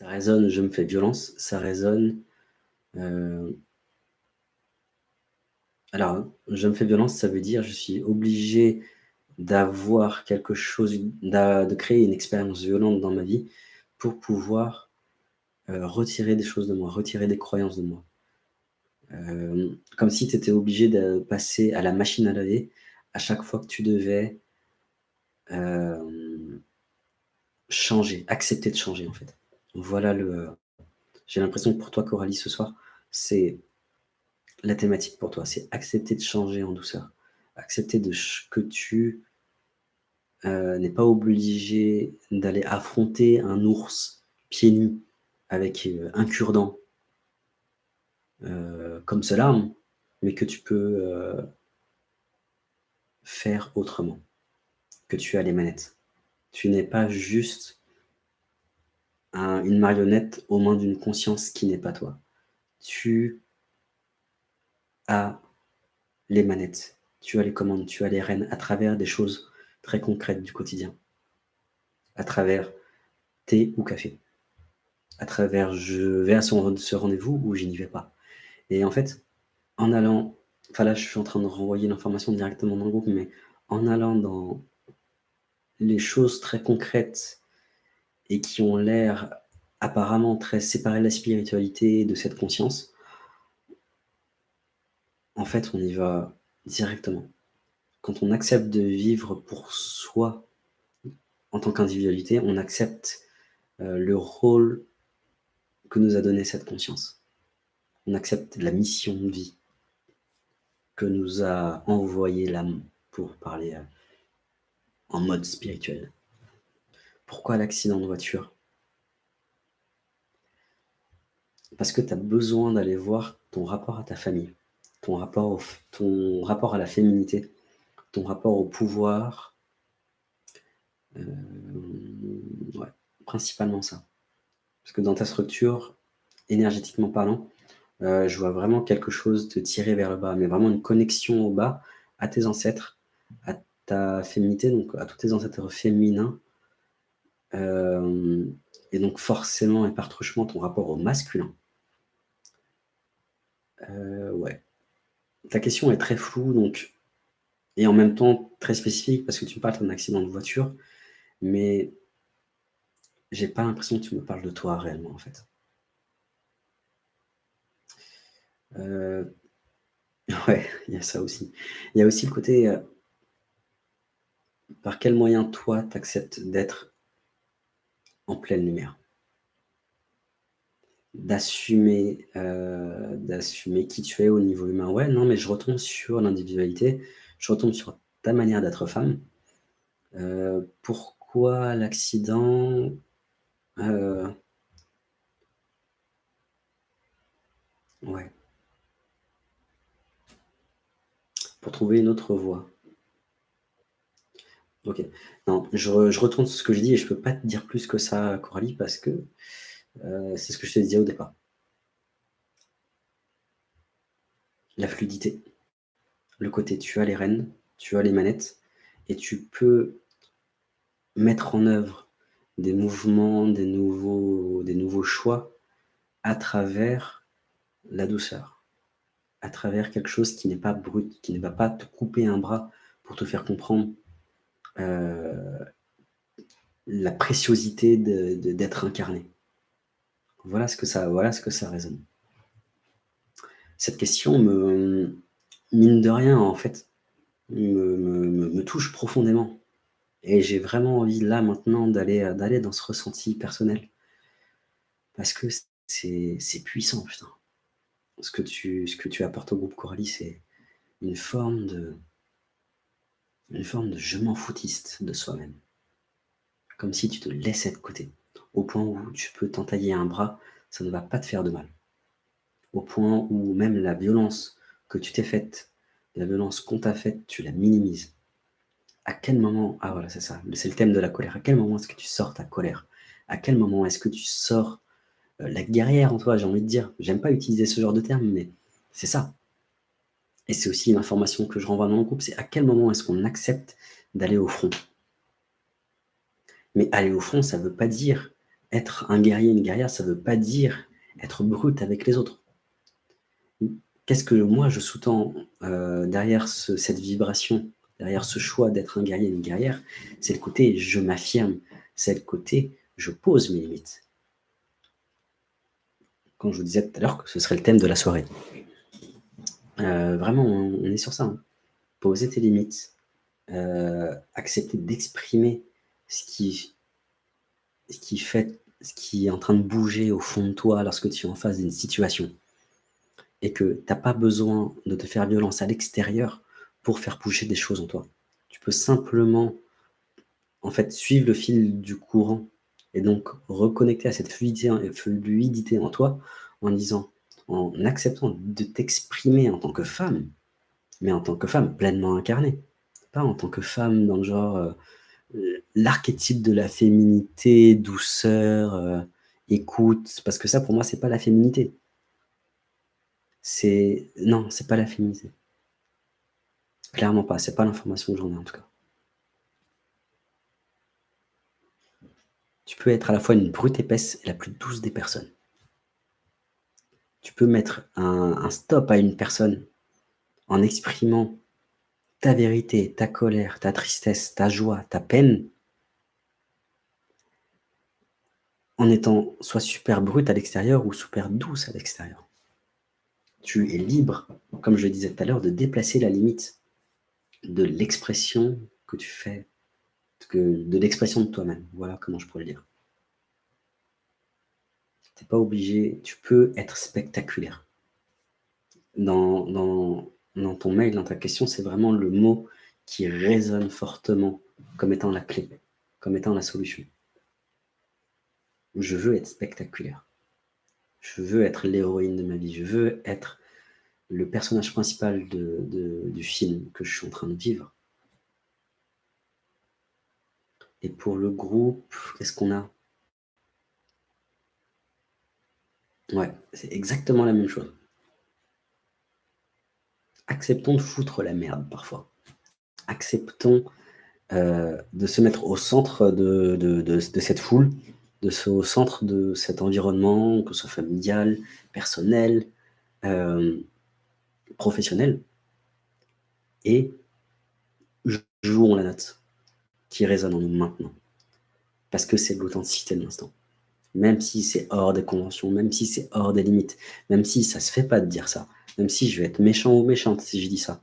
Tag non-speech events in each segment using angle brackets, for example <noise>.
Ça résonne, je me fais violence, ça résonne, heu alors, je me fais violence, ça veut dire je suis obligé d'avoir quelque chose, de créer une expérience violente dans ma vie pour pouvoir, heu, retirer des choses de moi, retirer des croyances de moi. Hem, comme si tu étais obligé de passer à la machine à laver à chaque fois que tu devais changer, accepter de changer, en fait. Voilà le j'ai l'impression que pour toi, Coralie, ce soir, c'est la thématique pour toi, c'est accepter de changer en douceur. Accepter de que tu, heu, n'es pas obligé d'aller affronter un ours pieds nus avec, heu, un cure-dent heu, comme cela, hein, mais que tu peux, faire autrement, que tu as les manettes. Tu n'es pas juste un une marionnette aux mains d'une conscience qui n'est pas toi. Tu as les manettes, tu as les commandes, tu as les rênes à travers des choses très concrètes du quotidien. À travers thé ou café. À travers je vais à son ce rendez-vous ou je n'y vais pas. Et en fait, en allant enfin là, je suis en train de renvoyer l'information directement dans le groupe, mais en allant dans les choses très concrètes et qui ont l'air apparemment très séparées de la spiritualité, de cette conscience en fait, on y va directement. Quand on accepte de vivre pour soi, en tant qu'individualité, on accepte, heu, le rôle que nous a donné cette conscience. On accepte la mission de vie que nous a envoyé l'âme, pour parler, heu, en mode spirituel. Pourquoi l'accident de voiture? Parce que tu as besoin d'aller voir ton rapport à ta famille, ton rapport à la féminité, ton rapport au pouvoir. Ouais, principalement ça. Parce que dans ta structure, énergétiquement parlant, heu, je vois vraiment quelque chose te tirer vers le bas, mais vraiment une connexion au bas, à tes ancêtres, à ta féminité, donc à tous tes ancêtres féminins. Hem et donc forcément et par truchement ton rapport au masculin. Heu, ouais. Ta question est très floue donc et en même temps très spécifique parce que tu me parles d'un accident de voiture, mais j'ai pas l'impression que tu me parles de toi réellement, en fait. Heu, <laughs> ouais, il y a ça aussi. Il y a aussi le côté, par quel moyen toi, tu acceptes d'être en pleine lumière? D'assumer, heu, d'assumer qui tu es au niveau humain. Ouais, non, mais je retombe sur l'individualité, je retombe sur ta manière d'être femme. Heu, pourquoi l'accident? Heu Ouais. Pour trouver une autre voie. OK. Non, je re je retourne sur ce que je dis et je peux pas te dire plus que ça, Coralie, parce que, heu, c'est ce que je te disais au départ. La fluidité. Le côté tu as les rênes, tu as les manettes et tu peux mettre en œuvre des mouvements, des nouveaux choix à travers la douceur. À travers quelque chose qui n'est pas brut, qui ne va pas te couper un bras pour te faire comprendre, la préciosité d'être incarné. Voilà ce que ça voilà ce que ça résonne. Cette question me mine de rien, en fait, me me touche profondément et j'ai vraiment envie là, maintenant, d'aller, heu, d'aller dans ce ressenti personnel. Parce que c'est c'est puissant, putain. Ce que ce que tu apportes au groupe, Coralie, c'est une forme de une forme de je m'en foutiste de soi-même. Comme si tu te laissais de côté, au point où tu peux t'entailler un bras, ça ne va pas te faire de mal. Au point où même la violence que tu t'es faite, la violence qu'on t'a faite, tu la minimises. À quel moment ah voilà, c'est ça, c'est le thème de la colère. À quel moment est-ce que tu sors ta colère? À quel moment est-ce que tu sors, heu, la guerrière en toi, j'ai envie de dire? J'aime pas utiliser ce genre de terme, mais c'est ça. Et c'est aussi l'information que je renvoie dans le groupe, c'est à quel moment est-ce qu'on accepte d'aller au front? Mais aller au front, ça veut pas dire être un guerrier, une guerrière, ça ne veut pas dire être brut avec les autres. Qu'est-ce que moi je sous-tends euh, derrière cette vibration, derrière ce choix d'être un guerrier, une guerrière C'est le côté je m'affirme, c'est le côté je pose mes limites. Quand je vous disais tout à l'heure que ce serait le thème de la soirée. Euh, vraiment, on, est sur ça. Hein. Poser tes limites, euh, accepter d'exprimer ce qui, fait, ce qui est en train de bouger au fond de toi lorsque tu es en face d'une situation et que tu n'as pas besoin de te faire violence à l'extérieur pour faire bouger des choses en toi. Tu peux simplement en fait suivre le fil du courant et donc reconnecter à cette fluidité en toi en disant, en acceptant de t'exprimer en tant que femme, mais en tant que femme pleinement incarnée, pas en tant que femme dans le genre euh, l'archétype de la féminité, douceur, euh, écoute, parce que ça pour moi c'est pas la féminité. C'est non, c'est pas la féminité. Clairement pas, c'est pas l'information que j'en ai en tout cas. Tu peux être à la fois une brute épaisse et la plus douce des personnes. Tu peux mettre un, stop à une personne en exprimant ta vérité, ta colère, ta tristesse, ta joie, ta peine, en étant soit super brute à l'extérieur ou super douce à l'extérieur. Tu es libre, comme je le disais tout à l'heure, de déplacer la limite de l'expression que tu fais, de l'expression de toi-même. Voilà comment je pourrais le dire pas obligé, tu peux être spectaculaire. Dans, dans, dans ton mail, dans ta question, c'est vraiment le mot qui résonne fortement comme étant la clé, comme étant la solution. Je veux être spectaculaire. Je veux être l'héroïne de ma vie. Je veux être le personnage principal du film que je suis en train de vivre. Et pour le groupe, qu'est-ce qu'on a? Ouais, c'est exactement la même chose. Acceptons de foutre la merde parfois. Acceptons euh, de se mettre au centre de, cette foule, de se, au centre de cet environnement, que ce soit familial, personnel, euh, professionnel, et jouons la note qui résonne en nous maintenant. Parce que c'est l'authenticité de l'instant même si c'est hors des conventions, même si c'est hors des limites, même si ça se fait pas de dire ça, même si je vais être méchant ou méchante si je dis ça,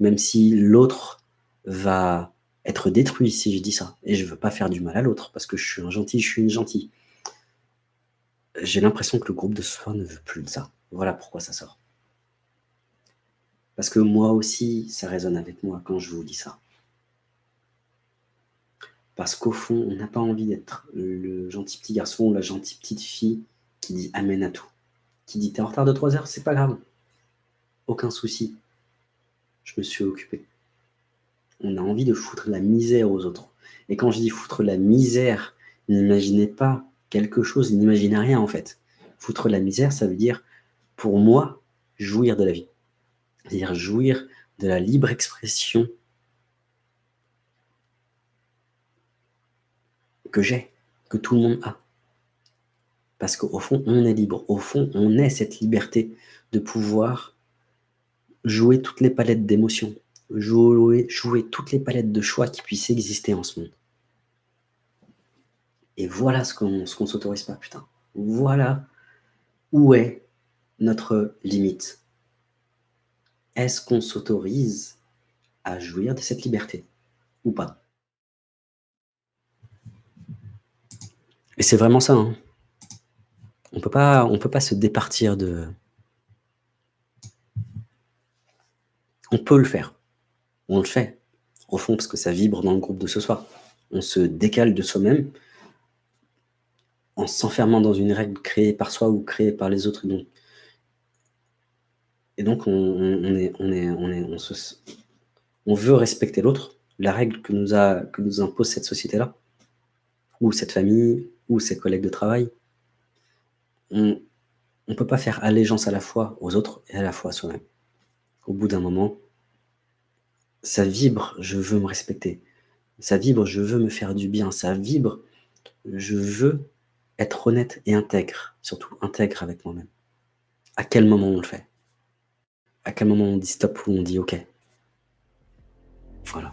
même si l'autre va être détruit si je dis ça, et je veux pas faire du mal à l'autre, parce que je suis un gentil, je suis une gentille. J'ai l'impression que le groupe de soir ne veut plus de ça. Voilà pourquoi ça sort. Parce que moi aussi, ça résonne avec moi quand je vous dis ça. Parce qu'au fond, on n'a pas envie d'être le gentil petit garçon ou la gentille petite fille qui dit amène à tout. Qui dit t'es en retard de 3 heures, c'est pas grave. Aucun souci. Je me suis occupé. On a envie de foutre la misère aux autres. Et quand je dis foutre la misère, n'imaginez pas quelque chose, n'imaginez rien en fait. Foutre la misère, ça veut dire, pour moi, jouir de la vie. C'est-à-dire jouir de la libre expression que j'ai, que tout le monde a. Parce qu'au fond, on est libre. Au fond, on est cette liberté de pouvoir jouer toutes les palettes d'émotions, jouer, toutes les palettes de choix qui puissent exister en ce monde. Et voilà ce qu'on ne s'autorise pas, putain. Voilà où est notre limite. Est-ce qu'on s'autorise à jouir de cette liberté ou pas? Et c'est vraiment ça. Hein. On peut pas, on peut pas se départir de. On peut le faire. On le fait. Au fond, parce que ça vibre dans le groupe de ce soir. On se décale de soi-même en s'enfermant dans une règle créée par soi ou créée par les autres. Et donc, on, est, on, est, on, est, on, se, on veut respecter l'autre, la règle que nous, a, que nous impose cette société-là, ou cette famille, ou ses collègues de travail, on ne peut pas faire allégeance à la fois aux autres et à la fois à soi-même. Au bout d'un moment, ça vibre, je veux me respecter. Ça vibre, je veux me faire du bien. Ça vibre, je veux être honnête et intègre, surtout intègre avec moi-même. À quel moment on le fait? À quel moment on dit stop ou on dit OK? Voilà.